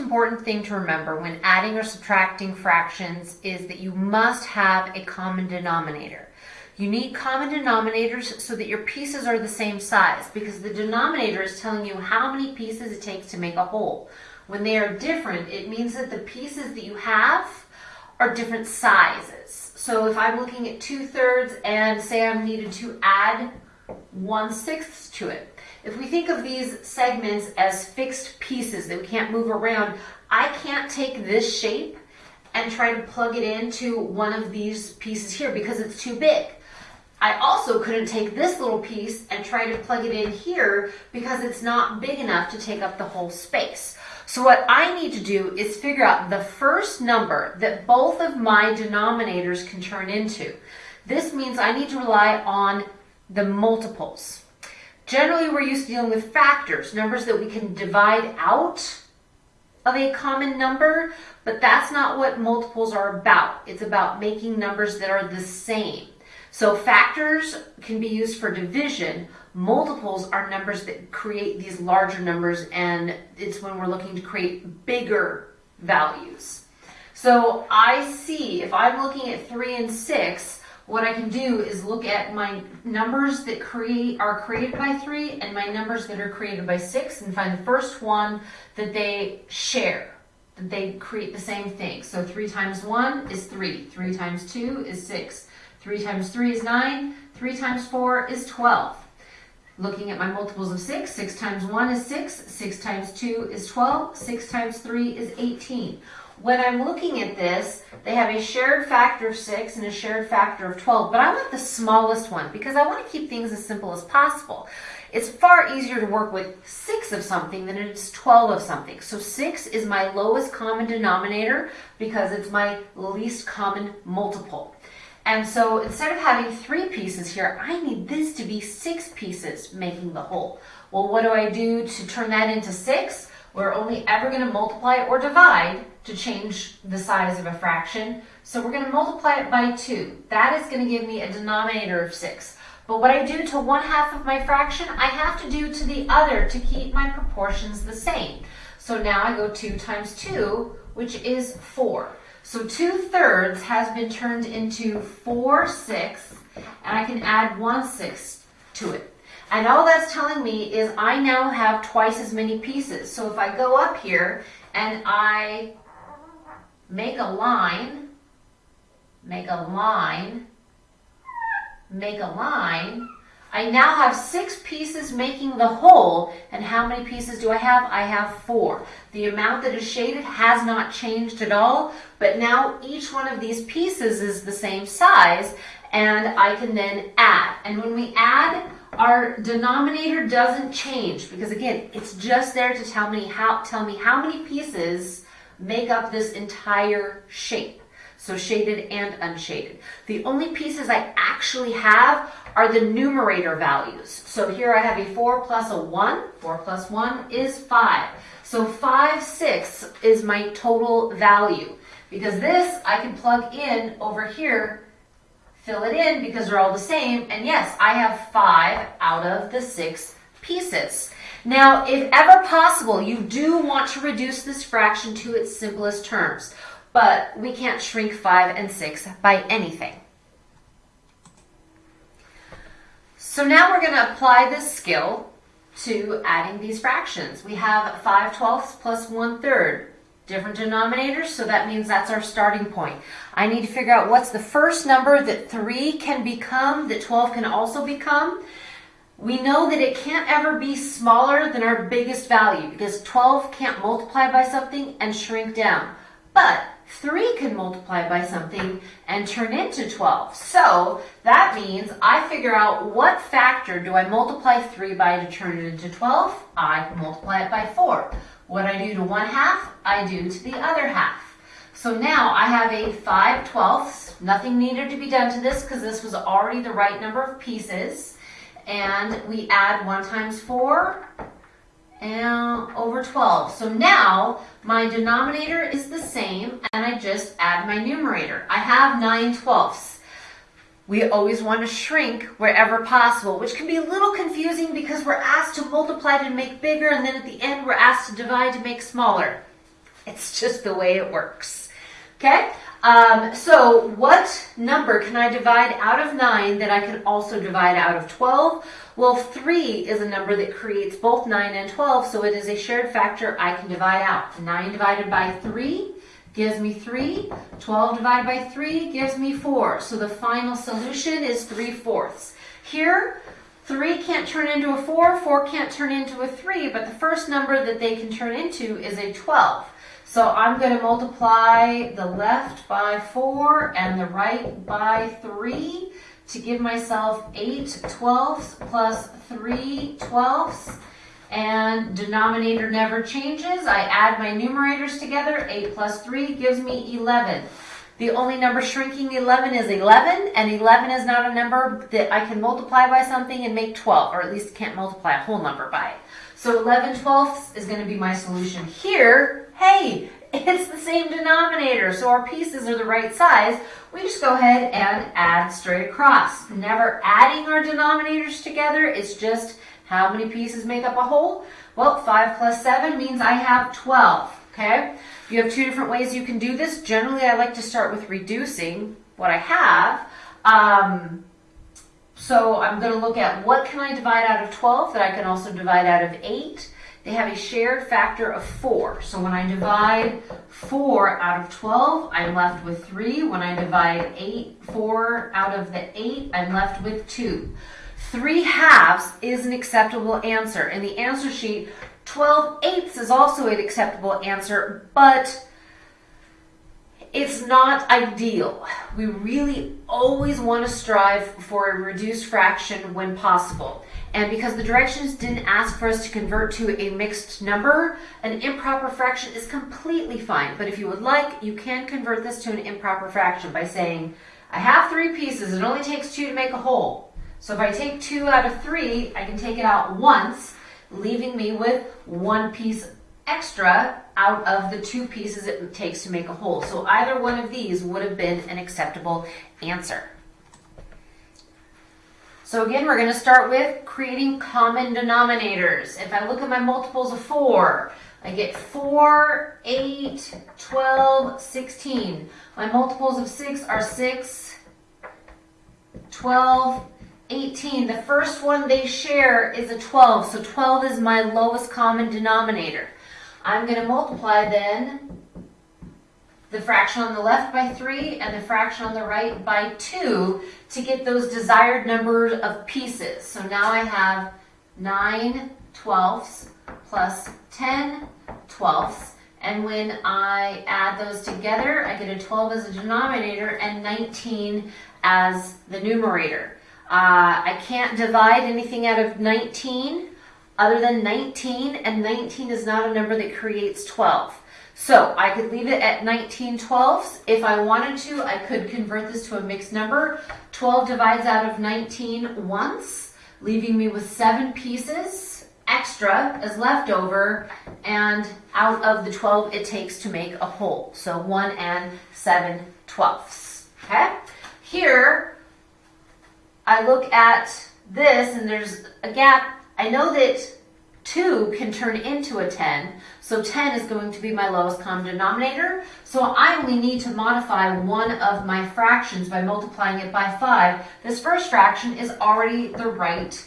important thing to remember when adding or subtracting fractions is that you must have a common denominator. You need common denominators so that your pieces are the same size because the denominator is telling you how many pieces it takes to make a whole. When they are different, it means that the pieces that you have are different sizes. So if I'm looking at two thirds and say I'm needed to add one sixth to it, if we think of these segments as fixed pieces that we can't move around, I can't take this shape and try to plug it into one of these pieces here because it's too big. I also couldn't take this little piece and try to plug it in here because it's not big enough to take up the whole space. So what I need to do is figure out the first number that both of my denominators can turn into. This means I need to rely on the multiples. Generally, we're used to dealing with factors, numbers that we can divide out of a common number, but that's not what multiples are about. It's about making numbers that are the same. So factors can be used for division. Multiples are numbers that create these larger numbers, and it's when we're looking to create bigger values. So I see, if I'm looking at 3 and 6, what I can do is look at my numbers that create are created by 3 and my numbers that are created by 6 and find the first one that they share, that they create the same thing. So 3 times 1 is 3, 3 times 2 is 6, 3 times 3 is 9, 3 times 4 is 12. Looking at my multiples of 6, 6 times 1 is 6, 6 times 2 is 12, 6 times 3 is 18. When I'm looking at this, they have a shared factor of 6 and a shared factor of 12, but I want the smallest one because I want to keep things as simple as possible. It's far easier to work with 6 of something than it is 12 of something. So 6 is my lowest common denominator because it's my least common multiple. And so instead of having three pieces here, I need this to be six pieces making the whole. Well, what do I do to turn that into six? We're only ever going to multiply or divide to change the size of a fraction. So we're going to multiply it by 2. That is going to give me a denominator of 6. But what I do to one half of my fraction, I have to do to the other to keep my proportions the same. So now I go 2 times 2, which is 4. So 2 thirds has been turned into 4 sixths, and I can add 1 sixth to it. And all that's telling me is I now have twice as many pieces. So if I go up here and I make a line, make a line, make a line. I now have six pieces making the whole, and how many pieces do I have? I have four. The amount that is shaded has not changed at all, but now each one of these pieces is the same size, and I can then add. And when we add, our denominator doesn't change, because again, it's just there to tell me how, tell me how many pieces make up this entire shape. So shaded and unshaded. The only pieces I actually have are the numerator values. So here I have a 4 plus a 1. 4 plus 1 is 5. So 5 sixths is my total value. Because this I can plug in over here, fill it in because they're all the same. And yes, I have 5 out of the 6 pieces. Now, if ever possible, you do want to reduce this fraction to its simplest terms, but we can't shrink 5 and 6 by anything. So now we're going to apply this skill to adding these fractions. We have 5 twelfths plus 1 third. Different denominators, so that means that's our starting point. I need to figure out what's the first number that 3 can become, that 12 can also become, we know that it can't ever be smaller than our biggest value because 12 can't multiply by something and shrink down. But 3 can multiply by something and turn into 12. So that means I figure out what factor do I multiply 3 by to turn it into 12? I multiply it by 4. What I do to one half, I do to the other half. So now I have a 5 twelfths. Nothing needed to be done to this because this was already the right number of pieces and we add 1 times 4 and over 12. So now my denominator is the same and I just add my numerator. I have 9 twelfths. We always want to shrink wherever possible, which can be a little confusing because we're asked to multiply to make bigger and then at the end we're asked to divide to make smaller. It's just the way it works. Okay? Um, so what number can I divide out of 9 that I can also divide out of 12? Well, 3 is a number that creates both 9 and 12, so it is a shared factor I can divide out. 9 divided by 3 gives me 3. 12 divided by 3 gives me 4. So the final solution is 3 fourths. Here, 3 can't turn into a 4, 4 can't turn into a 3, but the first number that they can turn into is a 12. So I'm going to multiply the left by 4 and the right by 3 to give myself 8 twelfths plus 3 twelfths. And denominator never changes. I add my numerators together. 8 plus 3 gives me 11. The only number shrinking 11 is 11, and 11 is not a number that I can multiply by something and make 12, or at least can't multiply a whole number by it. So 11 twelfths is going to be my solution here hey, it's the same denominator, so our pieces are the right size. We just go ahead and add straight across. Never adding our denominators together, it's just how many pieces make up a whole? Well, 5 plus 7 means I have 12, okay? You have two different ways you can do this. Generally, I like to start with reducing what I have. Um, so I'm going to look at what can I divide out of 12 that I can also divide out of 8 they have a shared factor of 4. So when I divide 4 out of 12, I'm left with 3. When I divide 8, 4 out of the 8, I'm left with 2. 3 halves is an acceptable answer. In the answer sheet, 12 eighths is also an acceptable answer, but it's not ideal. We really always want to strive for a reduced fraction when possible. And because the directions didn't ask for us to convert to a mixed number, an improper fraction is completely fine. But if you would like, you can convert this to an improper fraction by saying, I have three pieces, it only takes two to make a whole. So if I take two out of three, I can take it out once, leaving me with one piece extra out of the two pieces it takes to make a whole. So either one of these would have been an acceptable answer. So again, we're going to start with creating common denominators. If I look at my multiples of 4, I get 4, 8, 12, 16. My multiples of 6 are 6, 12, 18. The first one they share is a 12, so 12 is my lowest common denominator. I'm going to multiply then the fraction on the left by 3 and the fraction on the right by 2 to get those desired numbers of pieces. So now I have 9 twelfths plus 10 twelfths. And when I add those together, I get a 12 as a denominator and 19 as the numerator. Uh, I can't divide anything out of 19 other than 19, and 19 is not a number that creates 12. So I could leave it at 19 twelfths. If I wanted to, I could convert this to a mixed number. 12 divides out of 19 once, leaving me with seven pieces extra as leftover, and out of the 12 it takes to make a whole. So 1 and 7 twelfths. Okay? Here, I look at this, and there's a gap. I know that 2 can turn into a 10, so 10 is going to be my lowest common denominator. So I only need to modify one of my fractions by multiplying it by 5. This first fraction is already the right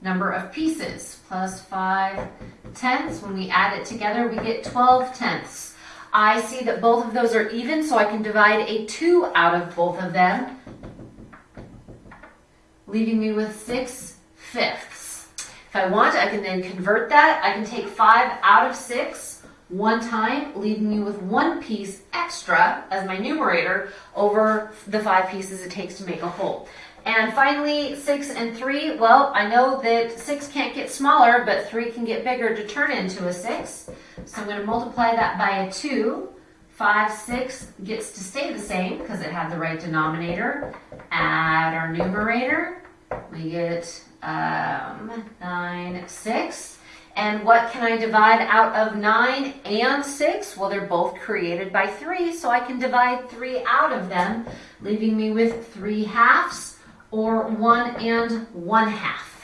number of pieces. Plus 5 tenths. When we add it together, we get 12 tenths. I see that both of those are even, so I can divide a 2 out of both of them, leaving me with 6 fifths. If I want, I can then convert that. I can take 5 out of 6 one time, leaving me with one piece extra as my numerator over the five pieces it takes to make a whole. And finally, 6 and 3, well, I know that 6 can't get smaller, but 3 can get bigger to turn into a 6. So I'm going to multiply that by a 2. 5, 6 gets to stay the same because it had the right denominator. Add our numerator. We get um, 9, 6. And what can I divide out of 9 and 6? Well, they're both created by 3, so I can divide 3 out of them, leaving me with 3 halves, or 1 and 1 half.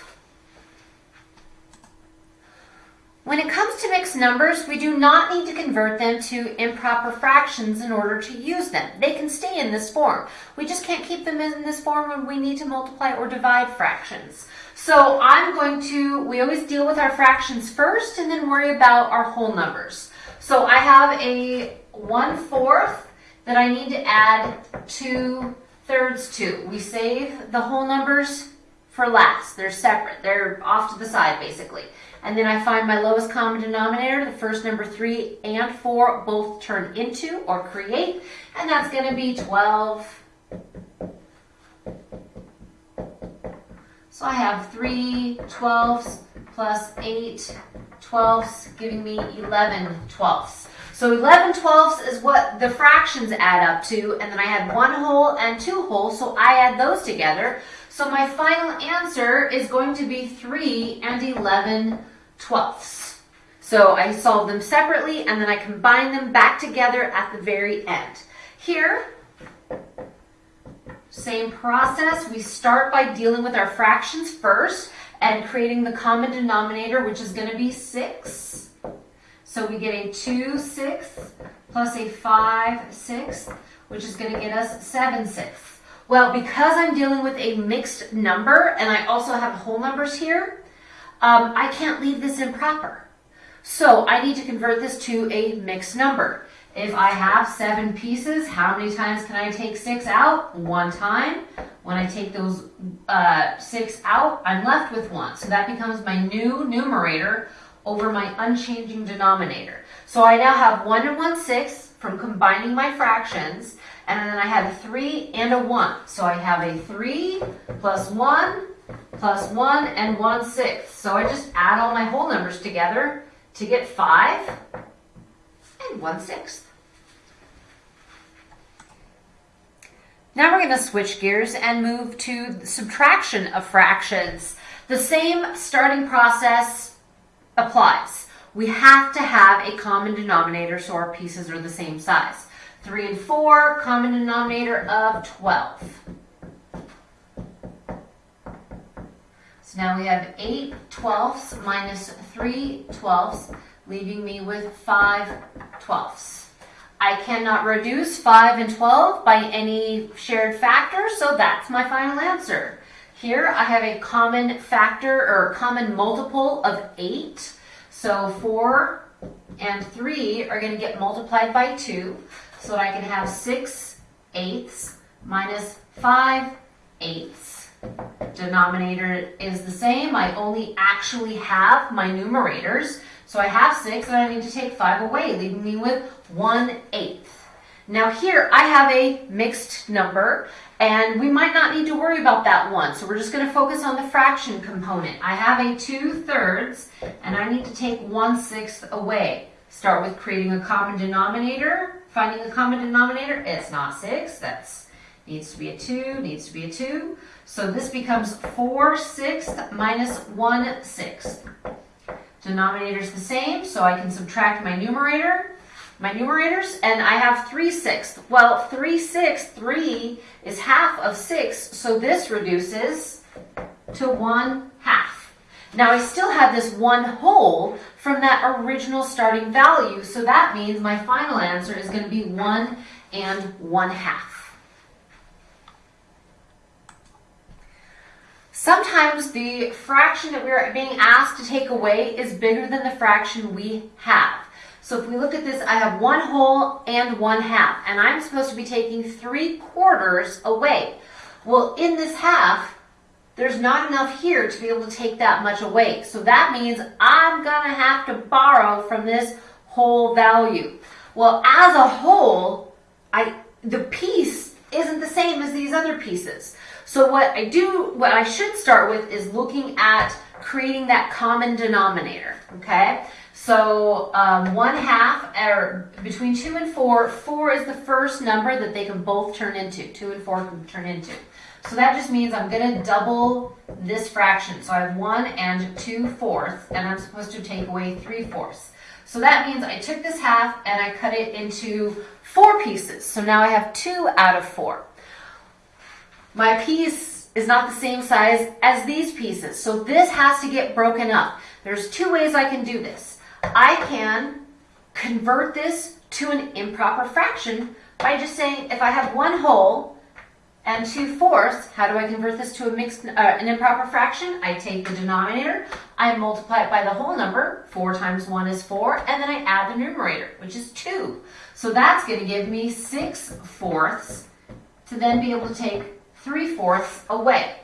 When it comes to mixed numbers, we do not need to convert them to improper fractions in order to use them. They can stay in this form. We just can't keep them in this form when we need to multiply or divide fractions. So I'm going to, we always deal with our fractions first and then worry about our whole numbers. So I have a 1 fourth that I need to add 2 thirds to. We save the whole numbers for last. They're separate. They're off to the side basically. And then I find my lowest common denominator, the first number 3 and 4 both turn into or create, and that's going to be 12. So I have 3 twelfths plus 8 twelfths, giving me 11 twelfths. So 11 twelfths is what the fractions add up to, and then I had one whole and two whole, so I add those together. So my final answer is going to be 3 and 11 twelfths. So I solve them separately and then I combine them back together at the very end. Here, same process. We start by dealing with our fractions first and creating the common denominator, which is going to be 6. So we get a 2 sixths plus a 5 sixths, which is going to get us 7 sixths. Well, because I'm dealing with a mixed number and I also have whole numbers here, um, I can't leave this improper. So I need to convert this to a mixed number. If I have seven pieces, how many times can I take six out? One time. When I take those uh, six out, I'm left with one. So that becomes my new numerator over my unchanging denominator. So I now have one and one one sixth from combining my fractions, and then I have a three and a one. So I have a three plus one plus 1 and 1 sixth. So I just add all my whole numbers together to get 5 and 1 sixth. Now we're going to switch gears and move to subtraction of fractions. The same starting process applies. We have to have a common denominator so our pieces are the same size. 3 and 4, common denominator of 12. So now we have 8 twelfths minus 3 twelfths, leaving me with 5 twelfths. I cannot reduce 5 and 12 by any shared factor, so that's my final answer. Here I have a common factor or common multiple of 8. So 4 and 3 are going to get multiplied by 2, so I can have 6 eighths minus 5 eighths denominator is the same. I only actually have my numerators. So I have 6 and I need to take 5 away, leaving me with one eighth. Now here I have a mixed number and we might not need to worry about that one. So we're just going to focus on the fraction component. I have a 2 thirds and I need to take one sixth away. Start with creating a common denominator. Finding a common denominator, it's not 6. That's needs to be a 2, needs to be a 2. So this becomes 4 sixths minus 1 sixth. Denominator is the same, so I can subtract my numerator, my numerators, and I have 3 sixths. Well, 3 sixths, 3 is half of 6, so this reduces to 1 half. Now I still have this 1 whole from that original starting value, so that means my final answer is going to be 1 and 1 half. Sometimes the fraction that we're being asked to take away is bigger than the fraction we have. So if we look at this, I have one whole and one half, and I'm supposed to be taking three quarters away. Well, in this half, there's not enough here to be able to take that much away. So that means I'm to have to borrow from this whole value. Well, as a whole, I the piece isn't the same as these other pieces. So what I do, what I should start with is looking at creating that common denominator, okay? So um, one half, or between two and four, four is the first number that they can both turn into. Two and four can turn into. So that just means I'm going to double this fraction. So I have one and two fourths, and I'm supposed to take away three fourths. So that means I took this half and I cut it into four pieces. So now I have two out of four. My piece is not the same size as these pieces, so this has to get broken up. There's two ways I can do this. I can convert this to an improper fraction by just saying if I have one whole and two fourths, how do I convert this to a mixed, uh, an improper fraction? I take the denominator, I multiply it by the whole number, 4 times 1 is 4, and then I add the numerator, which is 2. So that's going to give me 6 fourths to then be able to take 3 fourths away.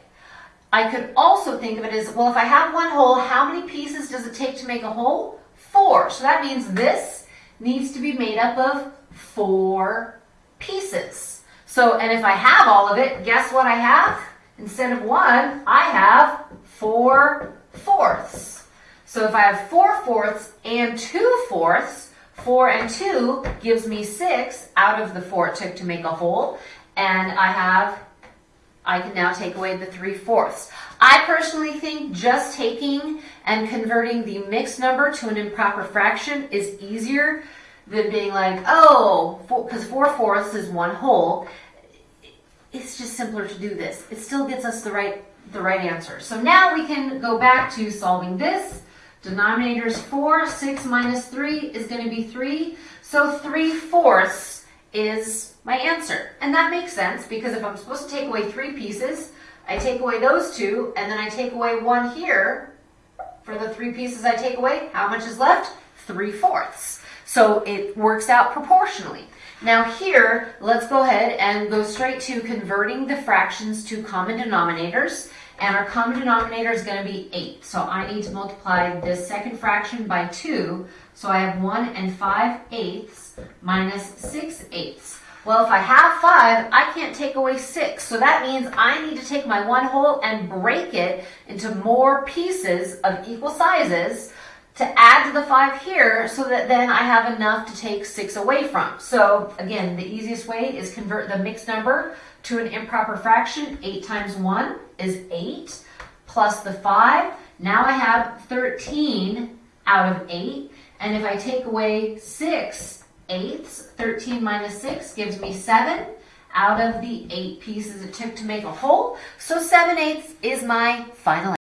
I could also think of it as, well, if I have one whole, how many pieces does it take to make a whole? 4. So that means this needs to be made up of 4 pieces. So, and if I have all of it, guess what I have? Instead of one, I have four fourths. So if I have four fourths and two fourths, four and two gives me six out of the four it took to make a whole. And I have, I can now take away the three fourths. I personally think just taking and converting the mixed number to an improper fraction is easier than being like, oh, because four, four fourths is one whole. It's just simpler to do this. It still gets us the right, the right answer. So now we can go back to solving this. Denominator is 4. 6 minus 3 is going to be 3. So 3 fourths is my answer. And that makes sense because if I'm supposed to take away three pieces, I take away those two, and then I take away one here. For the three pieces I take away, how much is left? 3 fourths. So it works out proportionally. Now here, let's go ahead and go straight to converting the fractions to common denominators. And our common denominator is going to be 8. So I need to multiply this second fraction by 2. So I have 1 and 5 eighths minus 6 eighths. Well, if I have 5, I can't take away 6. So that means I need to take my 1 whole and break it into more pieces of equal sizes to add to the 5 here so that then I have enough to take 6 away from. So again, the easiest way is convert the mixed number to an improper fraction. 8 times 1 is 8 plus the 5. Now I have 13 out of 8. And if I take away 6 eighths, 13 minus 6 gives me 7 out of the 8 pieces it took to make a whole. So 7 eighths is my final